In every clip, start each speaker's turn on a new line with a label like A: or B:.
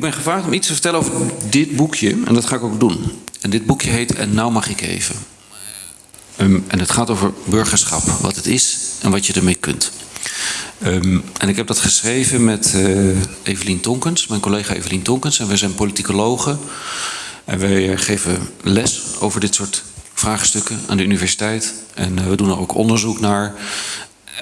A: ik ben gevraagd om iets te vertellen over dit boekje. En dat ga ik ook doen. En dit boekje heet En nou mag ik even. Um, en het gaat over burgerschap. Wat het is en wat je ermee kunt. Um, en ik heb dat geschreven met uh, Evelien Tonkens, mijn collega Evelien Tonkens. En wij zijn politicologen. En wij geven les over dit soort vraagstukken aan de universiteit. En uh, we doen er ook onderzoek naar.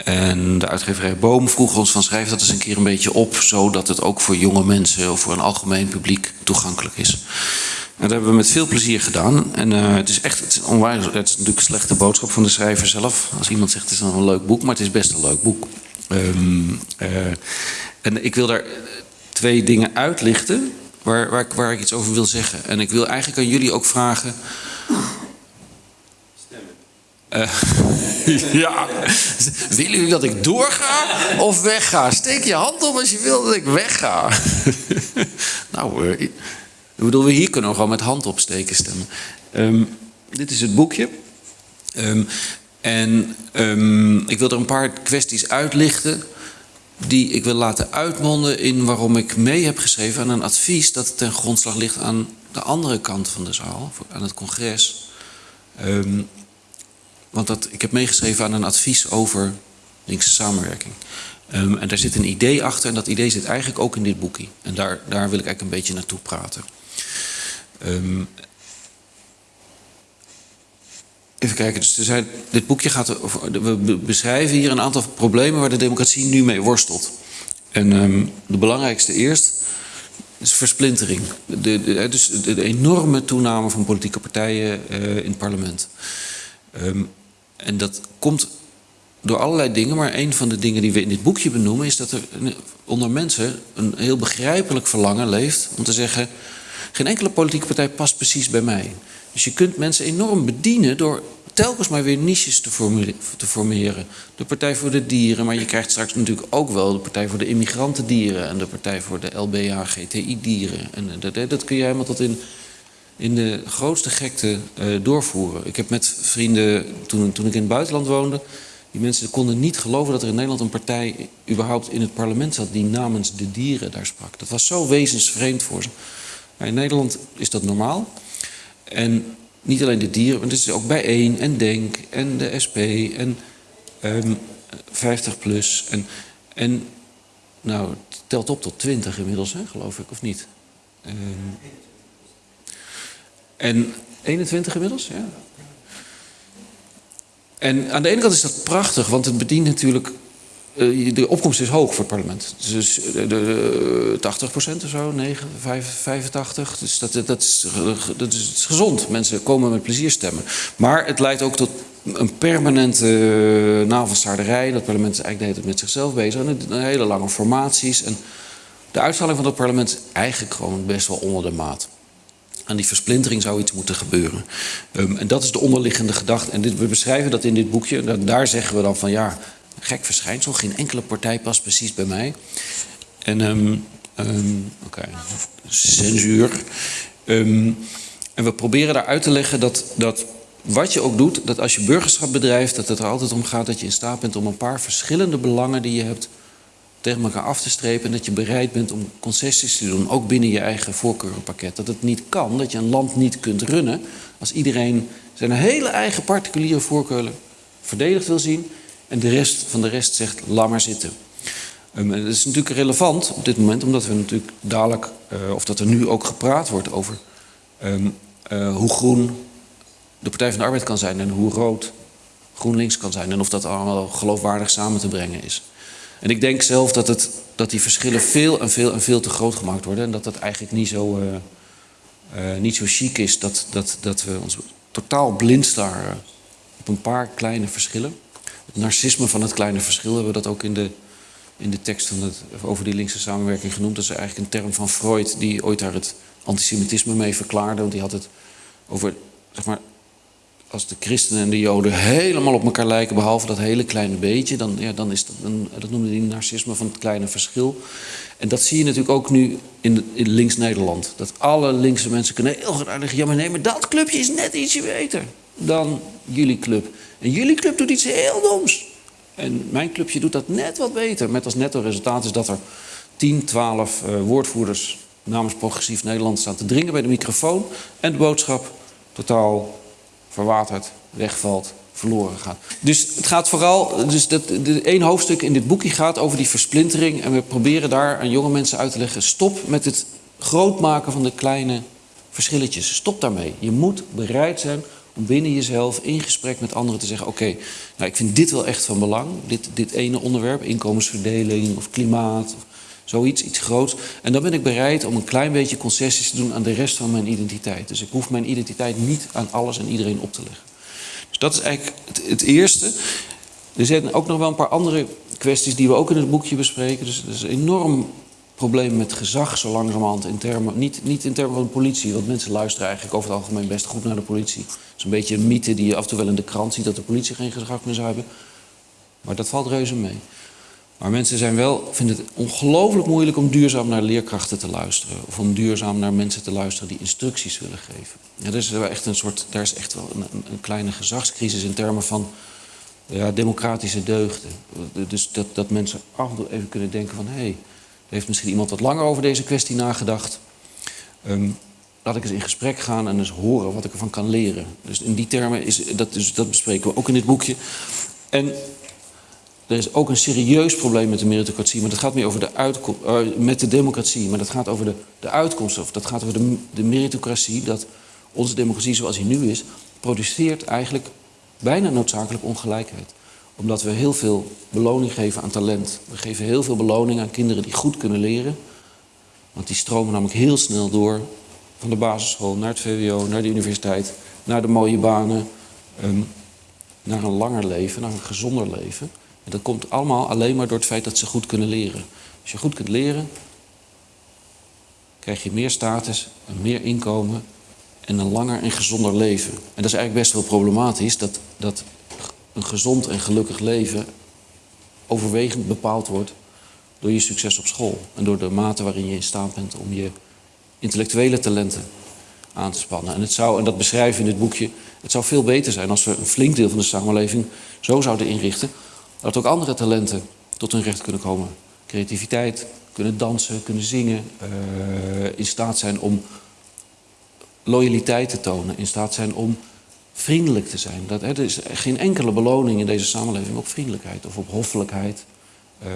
A: En de uitgeverij Boom vroeg ons van schrijf dat eens een keer een beetje op, zodat het ook voor jonge mensen of voor een algemeen publiek toegankelijk is. En dat hebben we met veel plezier gedaan. En uh, het is echt het is onwijs, het is natuurlijk een slechte boodschap van de schrijver zelf. Als iemand zegt het is een leuk boek, maar het is best een leuk boek. Um, uh, en ik wil daar twee dingen uitlichten waar, waar, waar ik iets over wil zeggen. En ik wil eigenlijk aan jullie ook vragen uh, ja, willen jullie dat ik doorga of wegga? Steek je hand op als je wil dat ik wegga. nou, uh, ik bedoel, we hier kunnen we gewoon met hand opsteken stemmen. Um, dit is het boekje. Um, en um, ik wil er een paar kwesties uitlichten die ik wil laten uitmonden in waarom ik mee heb geschreven aan een advies dat ten grondslag ligt aan de andere kant van de zaal, aan het congres. Um, want dat, ik heb meegeschreven aan een advies over linkse samenwerking. Um, en daar zit een idee achter en dat idee zit eigenlijk ook in dit boekje. En daar, daar wil ik eigenlijk een beetje naartoe praten. Um, even kijken, dus er zijn, dit boekje gaat over, we beschrijven hier een aantal problemen waar de democratie nu mee worstelt. En um, de belangrijkste eerst is versplintering. De, dus de, enorme toename van politieke partijen uh, in het parlement. Um, en dat komt door allerlei dingen, maar een van de dingen die we in dit boekje benoemen is dat er onder mensen een heel begrijpelijk verlangen leeft om te zeggen: geen enkele politieke partij past precies bij mij. Dus je kunt mensen enorm bedienen door telkens maar weer niches te formeren. De Partij voor de Dieren, maar je krijgt straks natuurlijk ook wel de Partij voor de Immigrantendieren en de Partij voor de LBH-GTI-dieren. En dat, dat kun je helemaal tot in in de grootste gekte uh, doorvoeren. Ik heb met vrienden, toen, toen ik in het buitenland woonde... die mensen konden niet geloven dat er in Nederland een partij... überhaupt in het parlement zat die namens de dieren daar sprak. Dat was zo wezensvreemd voor ze. Maar in Nederland is dat normaal. En niet alleen de dieren, maar het is ook bijeen en Denk en de SP en um, 50 plus. En, en nou, het telt op tot 20 inmiddels, hè, geloof ik, of niet? Um, en 21 inmiddels, ja. En aan de ene kant is dat prachtig, want het bedient natuurlijk... Uh, de opkomst is hoog voor het parlement. Dus de, de, 80% of zo, 9, 85. Dus dat, dat, is, dat is gezond. Mensen komen met plezier stemmen. Maar het leidt ook tot een permanente navelstaarderij. Dat parlement is eigenlijk de hele met zichzelf bezig. En hele lange formaties. En de uitstraling van het parlement is eigenlijk gewoon best wel onder de maat aan die versplintering zou iets moeten gebeuren. Um, en dat is de onderliggende gedachte. En dit, we beschrijven dat in dit boekje. Dat, daar zeggen we dan van ja, gek verschijnsel. Geen enkele partij past precies bij mij. En um, um, oké, censuur. en we proberen daar uit te leggen dat, dat wat je ook doet, dat als je burgerschap bedrijft, dat het er altijd om gaat dat je in staat bent om een paar verschillende belangen die je hebt tegen elkaar af te strepen en dat je bereid bent om concessies te doen, ook binnen je eigen voorkeurenpakket. Dat het niet kan, dat je een land niet kunt runnen als iedereen zijn hele eigen particuliere voorkeuren verdedigd wil zien en de rest van de rest zegt, laat maar zitten. Dat is natuurlijk relevant op dit moment, omdat we natuurlijk dadelijk, uh, of dat er nu ook gepraat wordt over um, uh, hoe groen de Partij van de Arbeid kan zijn en hoe rood GroenLinks kan zijn en of dat allemaal geloofwaardig samen te brengen is. En ik denk zelf dat, het, dat die verschillen veel en veel en veel te groot gemaakt worden. En dat dat eigenlijk niet zo, uh, niet zo chic is dat, dat, dat we ons totaal blind staren op een paar kleine verschillen. Het narcisme van het kleine verschil hebben we dat ook in de, in de tekst van het, over die linkse samenwerking genoemd. Dat is eigenlijk een term van Freud die ooit daar het antisemitisme mee verklaarde. Want die had het over zeg maar, als de christenen en de joden helemaal op elkaar lijken, behalve dat hele kleine beetje, dan, ja, dan is dat, een, dat noemde hij narcisme van het kleine verschil. En dat zie je natuurlijk ook nu in, in links-Nederland. Dat alle linkse mensen kunnen heel goed uitleggen, ja maar nee, maar dat clubje is net ietsje beter dan jullie club. En jullie club doet iets heel doms. En mijn clubje doet dat net wat beter. Met als netto resultaat is dat er 10, 12 uh, woordvoerders namens Progressief Nederland staan te dringen bij de microfoon. En de boodschap totaal verwaterd, wegvalt, verloren gaat. Dus het gaat vooral, dus dat, de, één hoofdstuk in dit boekje gaat over die versplintering. En we proberen daar aan jonge mensen uit te leggen: stop met het groot maken van de kleine verschilletjes. Stop daarmee. Je moet bereid zijn om binnen jezelf in gesprek met anderen te zeggen: Oké, nou, ik vind dit wel echt van belang. Dit, dit ene onderwerp, inkomensverdeling of klimaat. Zoiets, iets groots. En dan ben ik bereid om een klein beetje concessies te doen aan de rest van mijn identiteit. Dus ik hoef mijn identiteit niet aan alles en iedereen op te leggen. Dus dat is eigenlijk het, eerste. Er zijn ook nog wel een paar andere kwesties die we ook in het boekje bespreken. Dus er is een enorm probleem met gezag zo langzamerhand in termen, niet, niet in termen van politie, want mensen luisteren eigenlijk over het algemeen best goed naar de politie. Het is een beetje een mythe die je af en toe wel in de krant ziet, dat de politie geen gezag meer zou hebben. Maar dat valt reuze mee. Maar mensen zijn wel, vinden het ongelooflijk moeilijk om duurzaam naar leerkrachten te luisteren. Of om duurzaam naar mensen te luisteren die instructies willen geven. Ja, is wel echt een soort, daar is echt wel een, een kleine gezagscrisis in termen van ja, democratische deugden. Dus dat, dat mensen af en toe even kunnen denken van... hé, hey, heeft misschien iemand wat langer over deze kwestie nagedacht. Um, laat ik eens in gesprek gaan en eens horen wat ik ervan kan leren. Dus in die termen, is, dat, dus dat bespreken we ook in dit boekje. En er is ook een serieus probleem met de meritocratie, maar dat gaat meer over de uitkomst, uh, met de democratie, maar dat gaat over de, de uitkomst, of dat gaat over de, de meritocratie, dat onze democratie zoals die nu is, produceert eigenlijk bijna noodzakelijk ongelijkheid omdat we heel veel beloning geven aan talent. We geven heel veel beloning aan kinderen die goed kunnen leren. Want die stromen namelijk heel snel door van de basisschool naar het VWO, naar de universiteit, naar de mooie banen, um, naar een langer leven, naar een gezonder leven. En dat komt allemaal alleen maar door het feit dat ze goed kunnen leren. Als je goed kunt leren, krijg je meer status, meer inkomen en een langer en gezonder leven. En dat is eigenlijk best wel problematisch dat, dat een gezond en gelukkig leven overwegend bepaald wordt door je succes op school. En door de mate waarin je in staat bent om je intellectuele talenten aan te spannen. En, het zou, en dat beschrijven in dit boekje, het zou veel beter zijn als we een flink deel van de samenleving zo zouden inrichten dat ook andere talenten tot hun recht kunnen komen. Creativiteit, kunnen dansen, kunnen zingen, uh, in staat zijn om loyaliteit te tonen, in staat zijn om vriendelijk te zijn. Dat, hè, er is geen enkele beloning in deze samenleving op vriendelijkheid of op hoffelijkheid. Uh,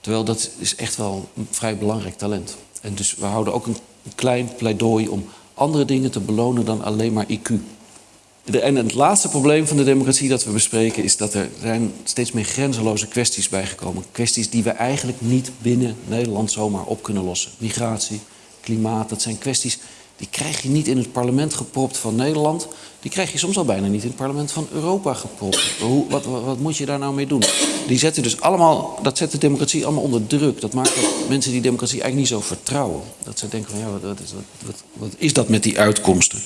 A: terwijl dat is echt wel een vrij belangrijk talent. En dus we houden ook een, klein pleidooi om andere dingen te belonen dan alleen maar IQ. En het laatste probleem van de democratie dat we bespreken is dat er zijn steeds meer grenzeloze kwesties bijgekomen. Kwesties die we eigenlijk niet binnen Nederland zomaar op kunnen lossen. Migratie, klimaat, dat zijn kwesties die krijg je niet in het parlement gepropt van Nederland. Die krijg je soms al bijna niet in het parlement van Europa gepropt. Hoe, wat, wat, moet je daar nou mee doen? Die zetten dus allemaal, dat zet de democratie allemaal onder druk. Dat maakt dat mensen die democratie eigenlijk niet zo vertrouwen. Dat ze denken van ja, wat, wat is dat met die uitkomsten?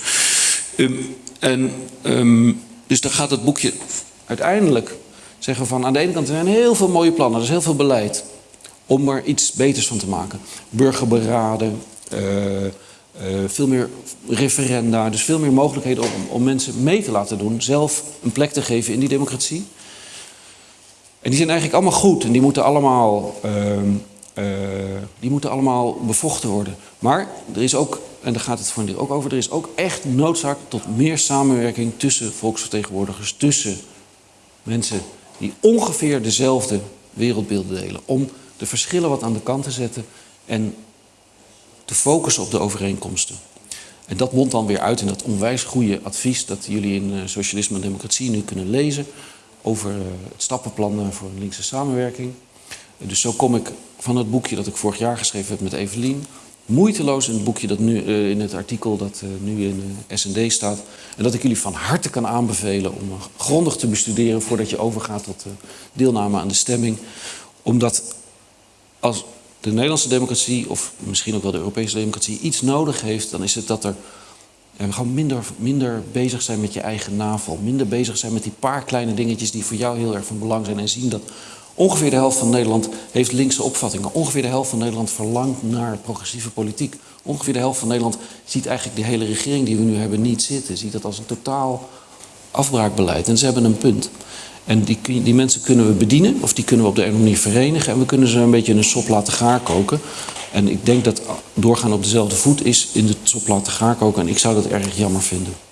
A: Um, en, um, dus dan gaat het boekje uiteindelijk zeggen van aan de ene kant er zijn heel veel mooie plannen, er is heel veel beleid om er iets beters van te maken. Burgerberaden, uh, uh, veel meer referenda, dus veel meer mogelijkheden om, om mensen mee te laten doen, zelf een plek te geven in die democratie. En die zijn eigenlijk allemaal goed en die moeten allemaal, uh, uh, die moeten allemaal bevochten worden. Maar er is ook, en daar gaat het voor ook over, er is ook echt noodzaak tot meer samenwerking tussen volksvertegenwoordigers, tussen mensen die ongeveer dezelfde wereldbeelden delen. Om de verschillen wat aan de kant te zetten en te focussen op de overeenkomsten. En dat mondt dan weer uit in dat onwijs goede advies dat jullie in uh, Socialisme en Democratie nu kunnen lezen over uh, het stappenplan voor een linkse samenwerking. Dus zo kom ik van het boekje dat ik vorig jaar geschreven heb met Evelien, moeiteloos in het boekje dat nu in het artikel dat nu in SND staat. En dat ik jullie van harte kan aanbevelen om grondig te bestuderen voordat je overgaat tot deelname aan de stemming. Omdat als de Nederlandse democratie, of misschien ook wel de Europese democratie, iets nodig heeft, dan is het dat er gewoon minder, minder bezig zijn met je eigen navel. Minder bezig zijn met die paar kleine dingetjes die voor jou heel erg van belang zijn. En zien dat ongeveer de helft van Nederland heeft linkse opvattingen. Ongeveer de helft van Nederland verlangt naar progressieve politiek. Ongeveer de helft van Nederland ziet eigenlijk de hele regering die we nu hebben niet zitten. Ziet dat als een totaal afbraakbeleid. En ze hebben een punt. En die, die mensen kunnen we bedienen, of die kunnen we op de een manier verenigen. En we kunnen ze een beetje in een sop laten gaar koken. En ik denk dat doorgaan op dezelfde voet is in de top laten gaar koken. En ik zou dat erg jammer vinden.